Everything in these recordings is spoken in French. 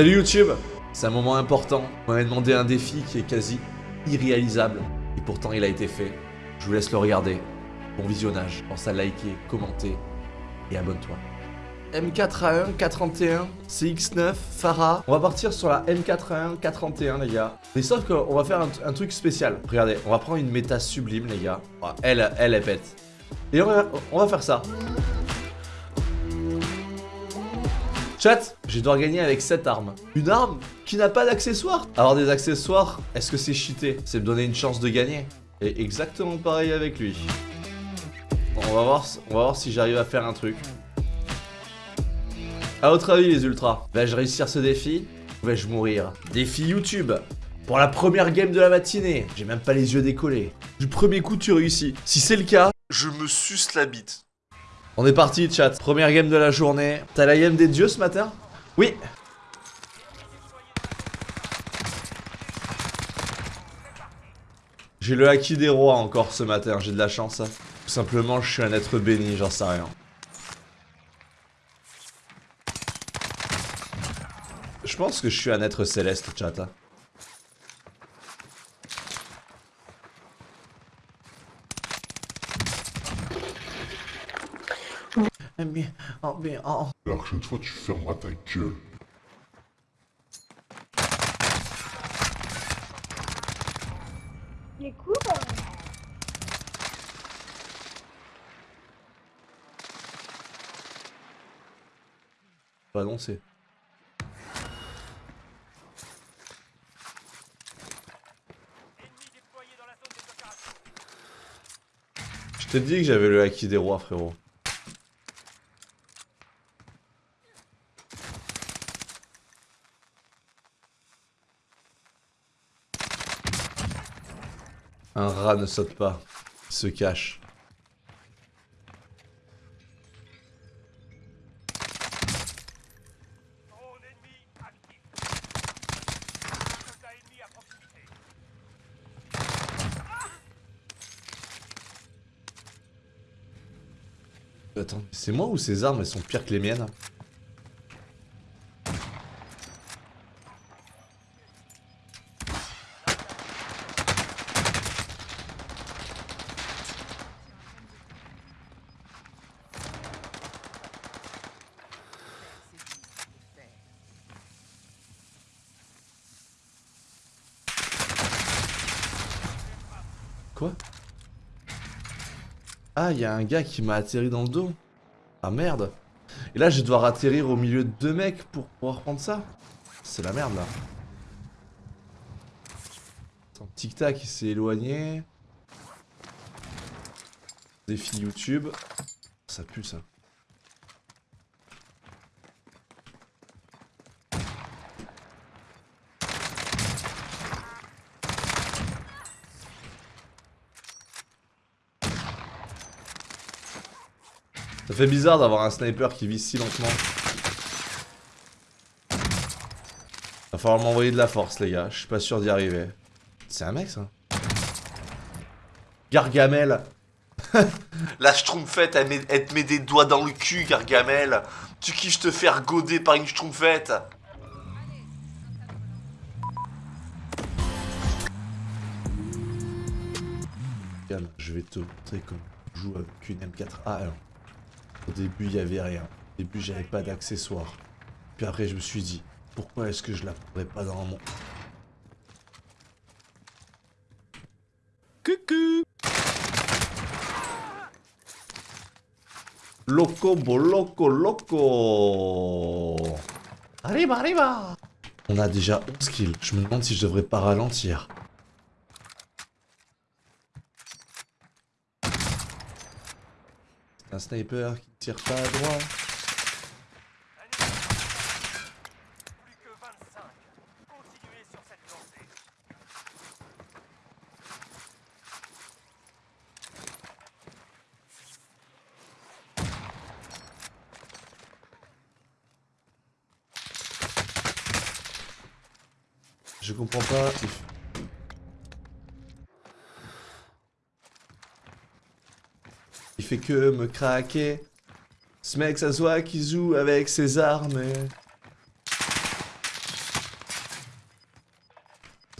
Salut YouTube C'est un moment important. On m'a demandé un défi qui est quasi irréalisable. Et pourtant il a été fait. Je vous laisse le regarder. Bon visionnage. Pense à liker, commenter et abonne-toi. M4A1, 431, CX9, Farah. On va partir sur la M4A1, 431 les gars. Mais sauf qu'on va faire un, truc spécial. Regardez, on va prendre une méta sublime les gars. elle, elle, elle pète. Et on va faire ça. Chat, je dois gagner avec cette arme. Une arme qui n'a pas d'accessoires. Avoir des accessoires, est-ce que c'est cheaté? C'est me donner une chance de gagner. Et exactement pareil avec lui. on, va voir, on va voir si j'arrive à faire un truc. A votre avis les ultras, vais-je réussir ce défi ou vais-je mourir? Défi YouTube pour la première game de la matinée. J'ai même pas les yeux décollés. Du premier coup tu réussis. Si c'est le cas, je me suce la bite. On est parti chat, première game de la journée. T'as la game des dieux ce matin? Oui J'ai le haki des rois encore ce matin, j'ai de la chance. Tout simplement, je suis un être béni, j'en sais rien. Je pense que je suis un être céleste, chat. Hein. oh, mais, oh. La prochaine fois, tu fermeras ta gueule. Il est cool. Pas annoncer. Je t'ai dit que j'avais le acquis des rois, frérot. Un rat ne saute pas, il se cache. Attends, c'est moi ou ces armes elles sont pires que les miennes Ah, il y a un gars qui m'a atterri dans le dos. Ah merde. Et là, je vais devoir atterrir au milieu de deux mecs pour pouvoir prendre ça. C'est la merde, là. tic-tac, il s'est éloigné. Défi YouTube. Ça pue, ça. Ça fait bizarre d'avoir un sniper qui vise si lentement. Va falloir m'envoyer de la force les gars, je suis pas sûr d'y arriver. C'est un mec ça Gargamel La schtroumpfette, elle, te met des doigts dans le cul, Gargamel Tu kiffes te faire goder par une schtroumpfette Je vais te montrer comment joue avec une M4A1. Au début, il n'y avait rien. Au début, j'avais pas d'accessoires. Puis après, je me suis dit, pourquoi est-ce que je la prendrais pas dans mon... Coucou Loco, loco, loco Arriba, arriba On a déjà 11 kills. Je me demande si je devrais pas ralentir. Un sniper qui tire pas à droite. Je comprends pas. fait que me craquer. Ce mec, ça se voit qu'il joue avec ses armes.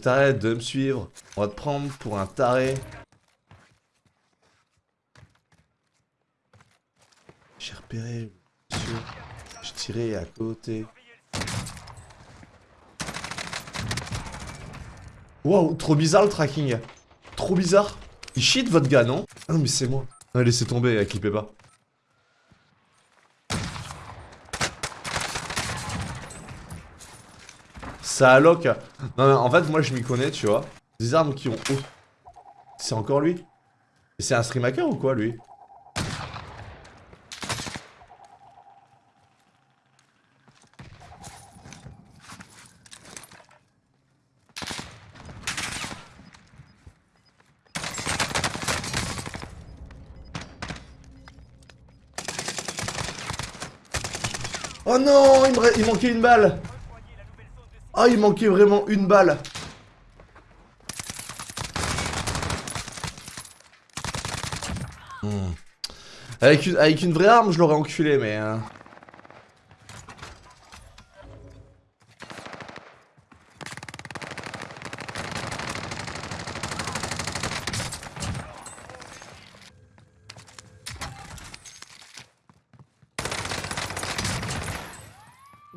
T'arrêtes de me suivre. On va te prendre pour un taré. J'ai repéré, monsieur. Je tirais à côté. Wow, trop bizarre le tracking. Trop bizarre. Il cheat votre gars, non? Ah mais c'est moi. Non, laissez tomber, clippez pas. Ça alloque. Non, mais en fait, moi je m'y connais, tu vois. Des armes qui ont... C'est encore lui? C'est un stream hacker ou quoi, lui? Oh non, il, manquait une balle Oh, il manquait vraiment une balle hmm. avec, une, avec une vraie arme, je l'aurais enculé, mais... Hein.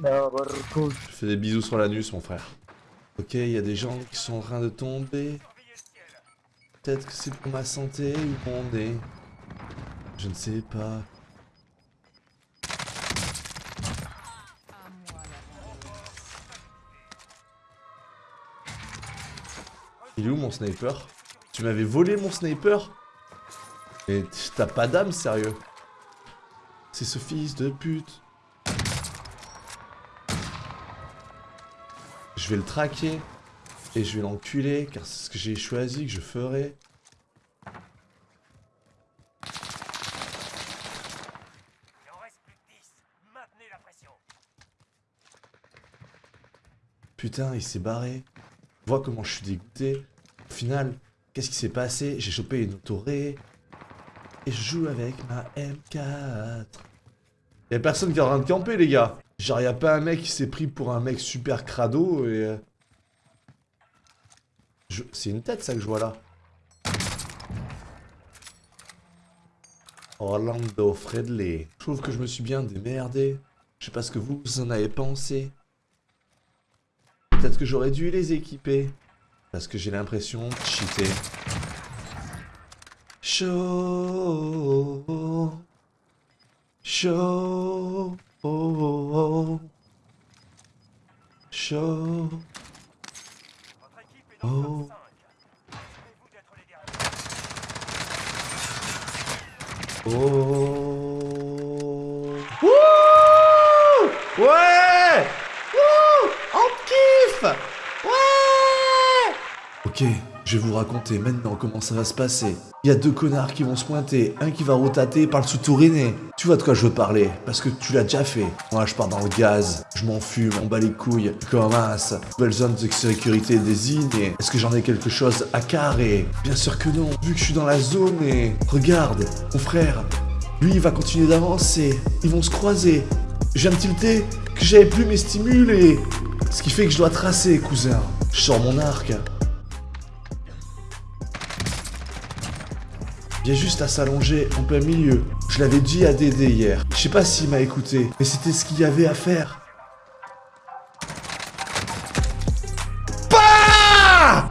Je fais des bisous sur l'anus, mon frère. Ok, il y a des gens qui sont en train de tomber. Peut-être que c'est pour ma santé ou mon nez. Je ne sais pas. Il est où mon sniper? Tu m'avais volé mon sniper? Mais t'as pas d'âme, sérieux? C'est ce fils de pute Je vais le traquer. Et je vais l'enculer, car c'est ce que j'ai choisi que je ferai. Putain, il s'est barré. Vois comment je suis dégoûté. Au final, qu'est-ce qui s'est passé? J'ai chopé une autoré. Et je joue avec ma M4. Y'a personne qui est en train de camper, les gars. Genre, y'a pas un mec qui s'est pris pour un mec super crado et... Euh, c'est une tête, ça, que je vois là. Orlando Fredley. Je trouve que je me suis bien démerdé. Je sais pas ce que vous en avez pensé. Peut-être que j'aurais dû les équiper. Parce que j'ai l'impression de cheater. Chaud. Chaud. Oh, oh, oh. Chaud. Oh. Oh. Wouh Ouais Wouh On kiffe Ouais Ok. Je vais vous raconter maintenant comment ça va se passer. Il y a deux connards qui vont se pointer, un qui va rotater par le sous-touriné. Tu vois de quoi je veux parler, parce que tu l'as déjà fait. Moi, je pars dans le gaz, je m'en fume, on bat les couilles, je commence. Nouvelle zone de sécurité désignée. Est-ce que j'en ai quelque chose à carrer? Bien sûr que non, vu que je suis dans la zone et... Regarde, mon frère, lui, il va continuer d'avancer. Ils vont se croiser. Je viens de tilter que j'avais plus mes stimules Ce qui fait que je dois tracer, cousin. Je sors mon arc. Vient juste à s'allonger en plein milieu. Je l'avais dit à Dédé hier. Je sais pas s'il m'a écouté, mais c'était ce qu'il y avait à faire. Bah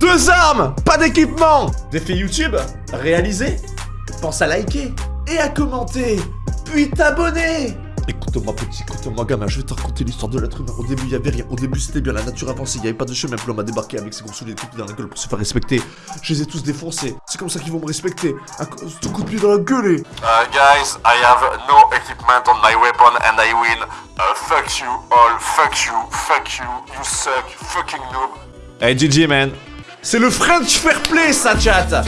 Deux armes Pas d'équipement Défi YouTube Réalisé Pense à liker et à commenter, puis t'abonner Écoute-moi petit, écoute-moi gamin, je vais te raconter l'histoire de l'être humain. Au début, il y avait rien. Au début, c'était bien, la nature avançait, il n'y avait pas de chemin. Puis l'homme a débarqué avec ses gros souliers de dans la gueule pour se faire respecter. Je les ai tous défoncés. C'est comme ça qu'ils vont me respecter. Un coup de pied dans la gueule. Uh, guys, I have no equipment on my weapon and I win. Uh, fuck you all, fuck you, fuck you, you suck, fucking noob. Hey GG man. C'est le French Fair Play ça chat